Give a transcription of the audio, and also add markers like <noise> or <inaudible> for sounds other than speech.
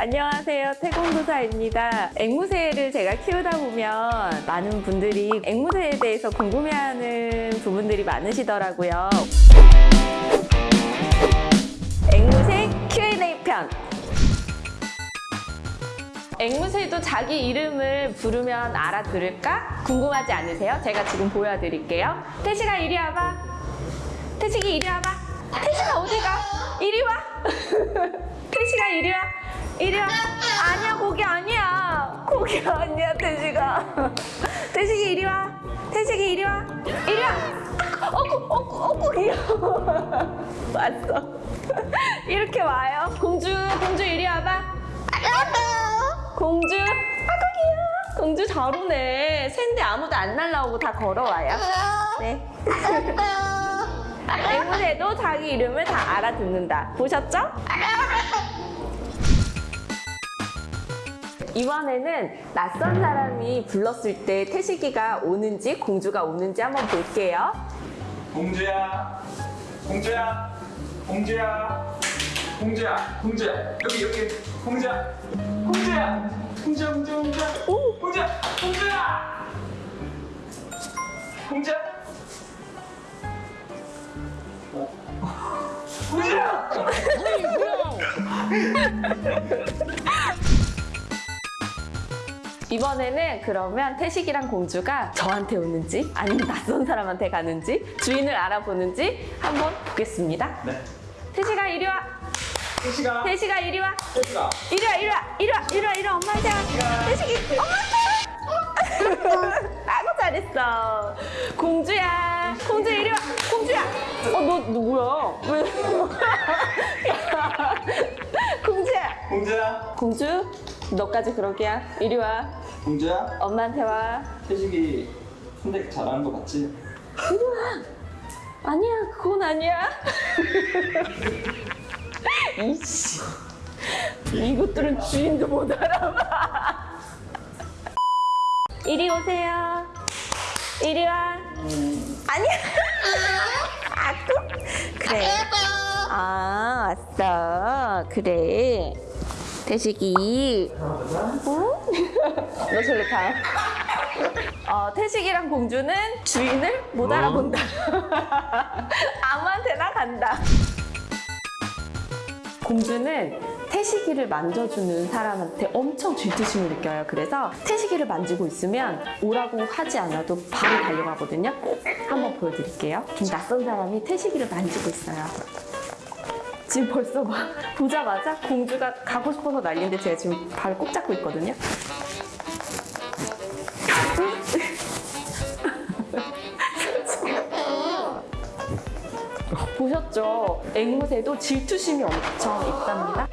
안녕하세요. 태공도사입니다. 앵무새를 제가 키우다 보면 많은 분들이 앵무새에 대해서 궁금해하는 부분들이 많으시더라고요. 앵무새 Q&A 편. 앵무새도 자기 이름을 부르면 알아들을까? 궁금하지 않으세요? 제가 지금 보여드릴게요. 태식아 이리 와봐. 태식이 이리 와봐. 태식아 어디 가? 이리 와. <laughs> 태식아 이리 와. 이리 와. 아니야 고기 아니야. 고기 아니야 태식아. 태식이 이리 와. 태식이 이리 와. 이리 와. 어구 어구 어구 귀여워. 왔어. <laughs> 이렇게 와요. 공주 공주 이리 와봐. 공주 아구 귀여워. 공주 잘 오네. 샌데 아무도 안 날라오고 다 걸어와요. 네. <laughs> 앵무새도 자기 이름을 다 알아듣는다. 보셨죠? 이번에는 낯선 사람이 불렀을 때 태식이가 오는지 공주가 오는지 한번 볼게요. 공주야, 공주야, 공주야, 공주야, 공주야, 여기 여기 공주야, 공주야, 공주야, 공주야, 공주야, 오! 공주야, 공주야, 공주야, <laughs> 이번에는 그러면 태식이랑 공주가 저한테 오는지 아니면 낯선 사람한테 가는지 주인을 알아보는지 한번 보겠습니다. 네, 태식아 이리 와. 태식아, 태식아 이리 와. 태식아, 이리 와 이리 와 이리 와 이리 와 이리 와 엄마한테 와. 태식이 엄마한테 와. 아고 잘했어. 공주야. 누구야? 왜? 야, <laughs> 공주야. 공주야, 공주 너까지 그러기야. 이리 와. 공주야. 엄마한테 와. 태식이 선택 잘하는 거 맞지? 아니야 그건 아니야. <laughs> 이씨. 이것들은 주인도 못 알아봐. 이리 오세요. 이리 와. 아니야. <laughs> 그래. 아 왔어. 그래. 태식이. 어? 너 절로 가. 어, 태식이랑 공주는 주인을 못 알아본다. <laughs> 아무한테나 간다. 공주는 태식이를 만져주는 사람한테 엄청 질투심을 느껴요. 그래서 태식이를 만지고 있으면 오라고 하지 않아도 바로 달려가거든요. 한번 보여드릴게요. 지금 낯선 사람이 태식이를 만지고 있어요. 지금 벌써 막 보자마자 공주가 가고 싶어서 난리인데 제가 지금 발을 꼭 잡고 있거든요. <laughs> 보셨죠? 앵무새도 질투심이 엄청 있답니다.